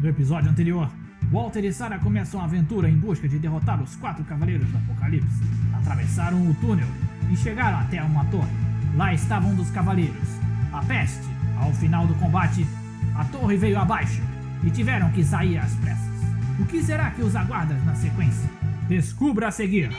No episódio anterior, Walter e Sarah começam a aventura em busca de derrotar os quatro cavaleiros do Apocalipse. Atravessaram o túnel e chegaram até uma torre. Lá estavam um dos cavaleiros, a peste. Ao final do combate, a torre veio abaixo e tiveram que sair às pressas. O que será que os aguarda na sequência? Descubra a seguir!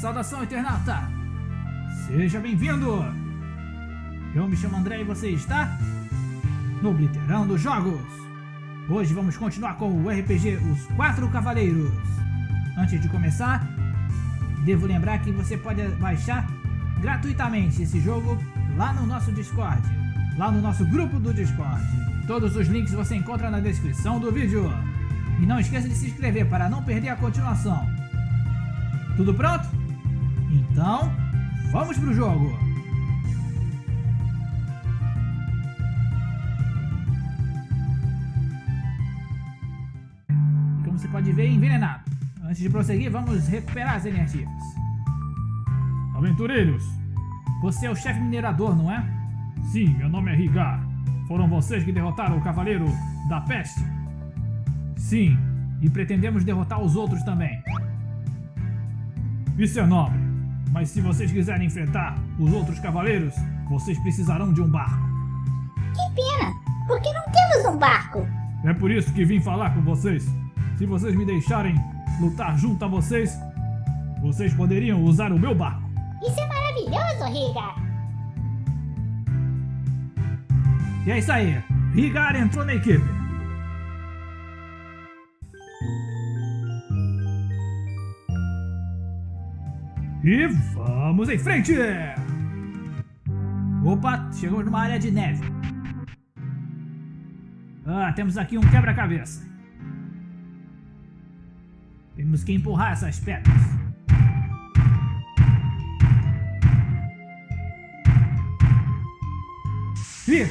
Saudação, internauta! Seja bem-vindo! Eu me chamo André e você está no Obliterando Jogos! Hoje vamos continuar com o RPG Os Quatro Cavaleiros. Antes de começar, devo lembrar que você pode baixar gratuitamente esse jogo lá no nosso Discord, lá no nosso grupo do Discord. Todos os links você encontra na descrição do vídeo. E não esqueça de se inscrever para não perder a continuação. Tudo pronto? Então, vamos pro jogo! E como você pode ver, envenenado. Antes de prosseguir, vamos recuperar as energias. Aventureiros, você é o chefe minerador, não é? Sim, meu nome é Rigar. Foram vocês que derrotaram o Cavaleiro da Peste? Sim, e pretendemos derrotar os outros também. Isso é nobre. Mas se vocês quiserem enfrentar os outros cavaleiros, vocês precisarão de um barco. Que pena, porque não temos um barco. É por isso que vim falar com vocês. Se vocês me deixarem lutar junto a vocês, vocês poderiam usar o meu barco. Isso é maravilhoso, Riga. E é isso aí, Rigar entrou na equipe. E vamos em frente! Opa, chegamos numa área de neve. Ah, temos aqui um quebra-cabeça. Temos que empurrar essas pedras. Ih!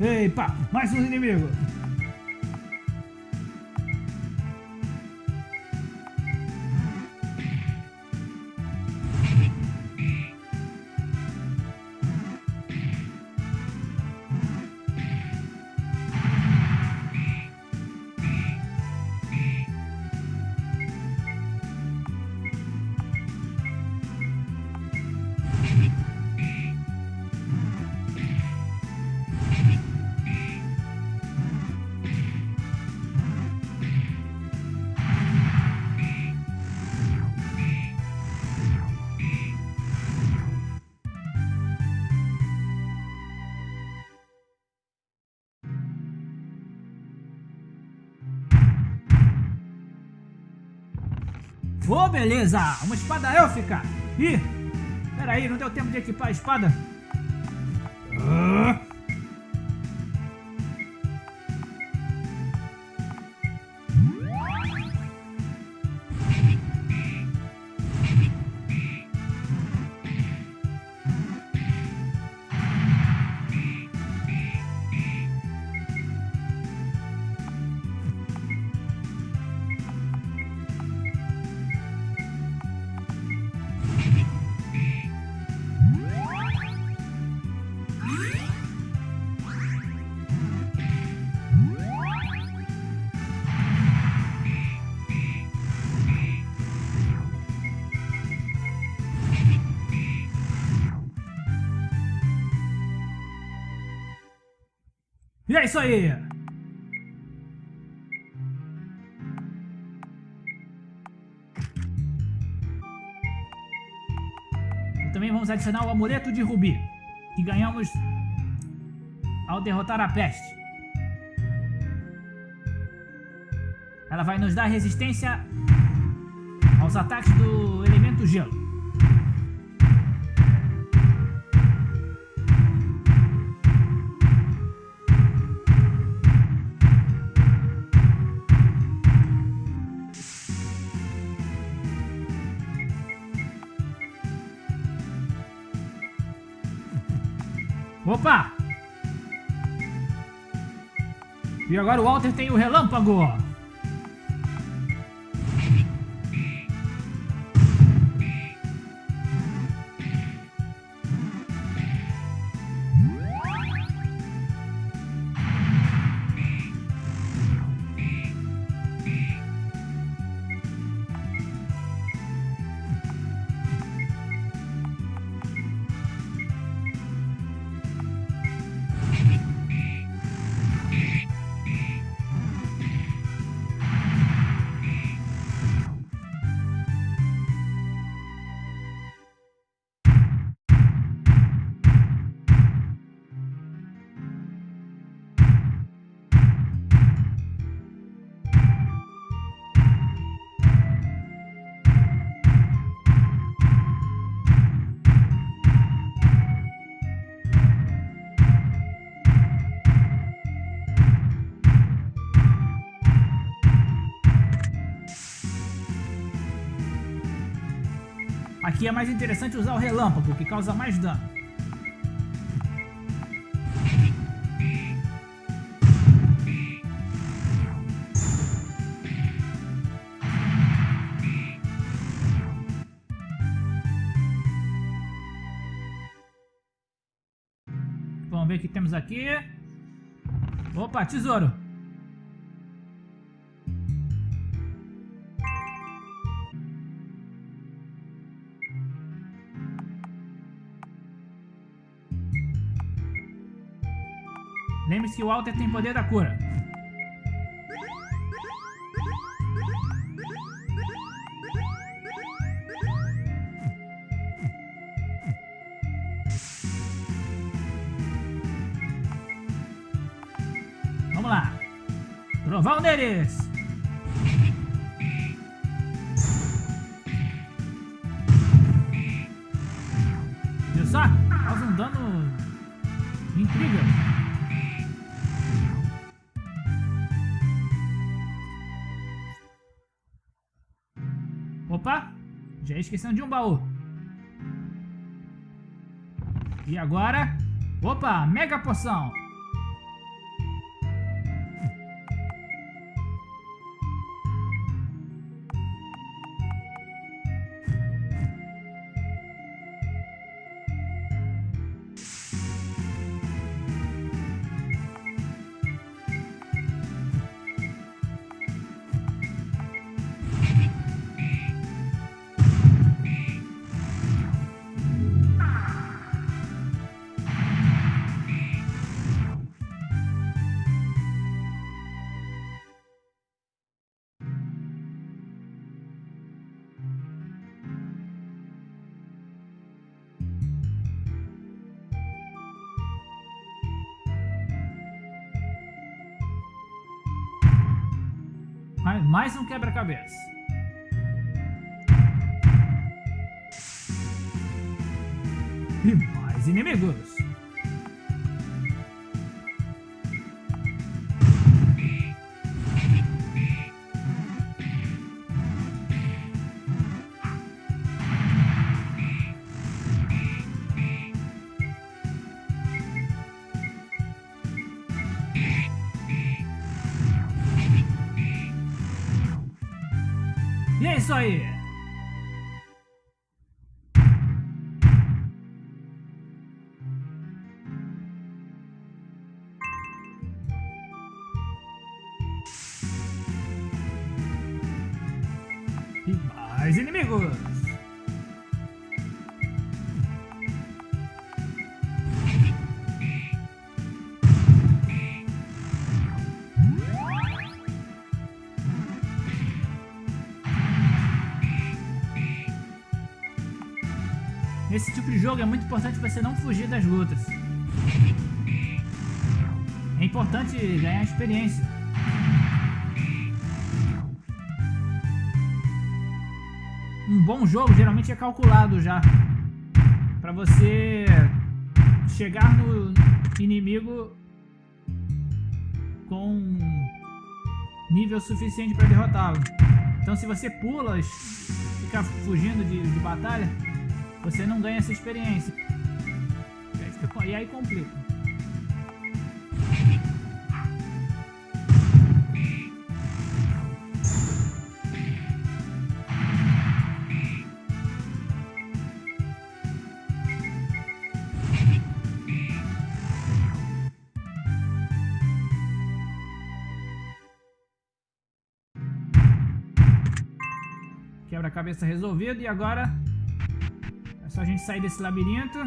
Ei, pá, mais um inimigo. Oh, beleza! Uma espada élfica! Ih! Peraí, não deu tempo de equipar a espada? Ah. E é isso aí! E também vamos adicionar o amuleto de rubi, que ganhamos ao derrotar a peste. Ela vai nos dar resistência aos ataques do elemento gelo. Opa! E agora o Walter tem o relâmpago. Aqui é mais interessante usar o relâmpago, que causa mais dano. Vamos ver o que temos aqui. Opa, tesouro. Lembre-se que o Walter tem poder da cura. Vamos lá. Trovão deles. Viu só? Causa um dano incrível. Opa! Já esquecendo de um baú. E agora... Opa! Mega poção! Mais, um quebra-cabeça. E mais inimigos. Isso aí. E mais inimigos. Jogo é muito importante você não fugir das lutas. É importante ganhar experiência. Um bom jogo geralmente é calculado já. Pra você chegar no inimigo com nível suficiente para derrotá-lo. Então se você pula, fica fugindo de, de batalha, você não ganha essa experiência. E aí, fica, e aí complica. Quebra-cabeça resolvido e agora só a gente sair desse labirinto.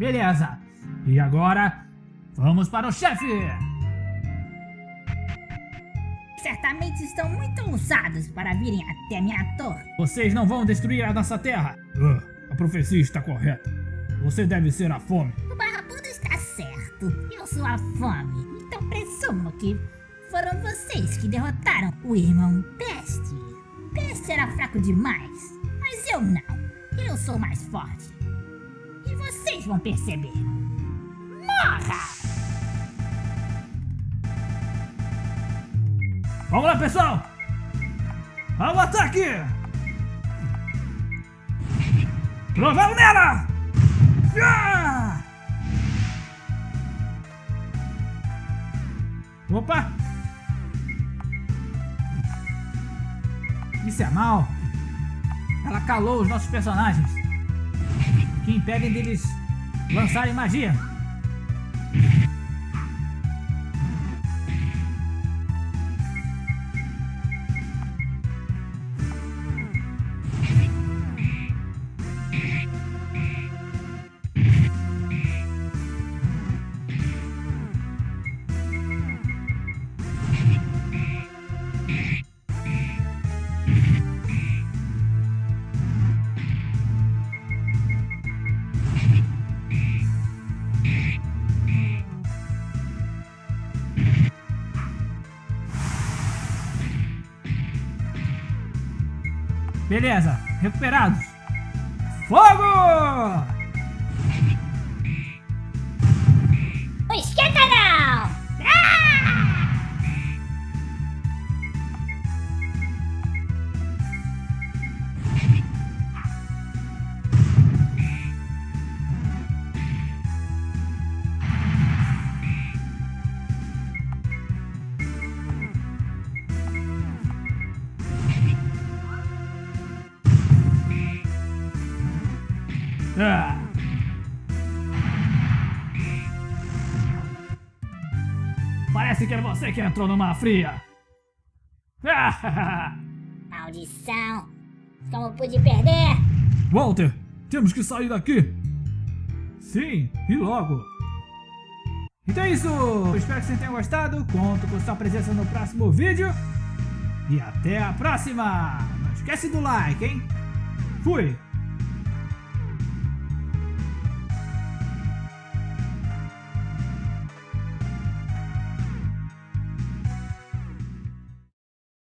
Beleza. E agora, vamos para o chefe. Certamente estão muito ousados para virem até minha torre. Vocês não vão destruir a nossa terra. Ah, a profecia está correta. Você deve ser a fome. O barrabudo está certo. Eu sou a fome. Então presumo que foram vocês que derrotaram o irmão Peste. Peste era fraco demais, mas eu não. Eu sou mais forte. Vocês vão perceber. Morra! Vamos lá, pessoal. Ao ataque. Trovão nela. Ah! Opa! Isso é mal. Ela calou os nossos personagens. Que impedem deles lançarem magia. Beleza, recuperados. Fogo! Esquenta Que é você que entrou numa fria. Maldição! Como pude perder? Walter, temos que sair daqui. Sim, e logo. Então é isso. Eu espero que vocês tenham gostado. Conto com sua presença no próximo vídeo. E até a próxima. Não esquece do like, hein? Fui.